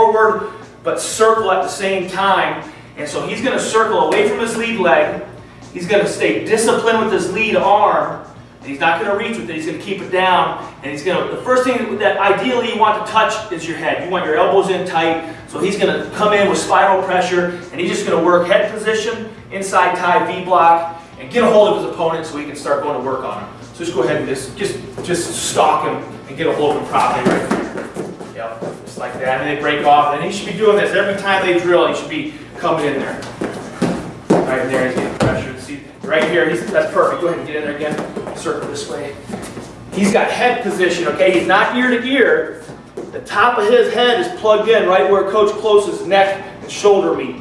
forward, but circle at the same time. And so he's gonna circle away from his lead leg. He's gonna stay disciplined with his lead arm. And he's not gonna reach with it, he's gonna keep it down. And he's gonna, the first thing that ideally you want to touch is your head. You want your elbows in tight. So he's gonna come in with spiral pressure, and he's just gonna work head position, inside tie, V block, and get a hold of his opponent so he can start going to work on him. So just go ahead and just, just, just stalk him and get a hold of him properly right like that, and they break off. And he should be doing this every time they drill. He should be coming in there. Right there, he's getting pressure. See, right here, he's, that's perfect. Go ahead and get in there again. Circle this way. He's got head position, okay? He's not ear to ear. The top of his head is plugged in right where Coach Close's neck and shoulder meet.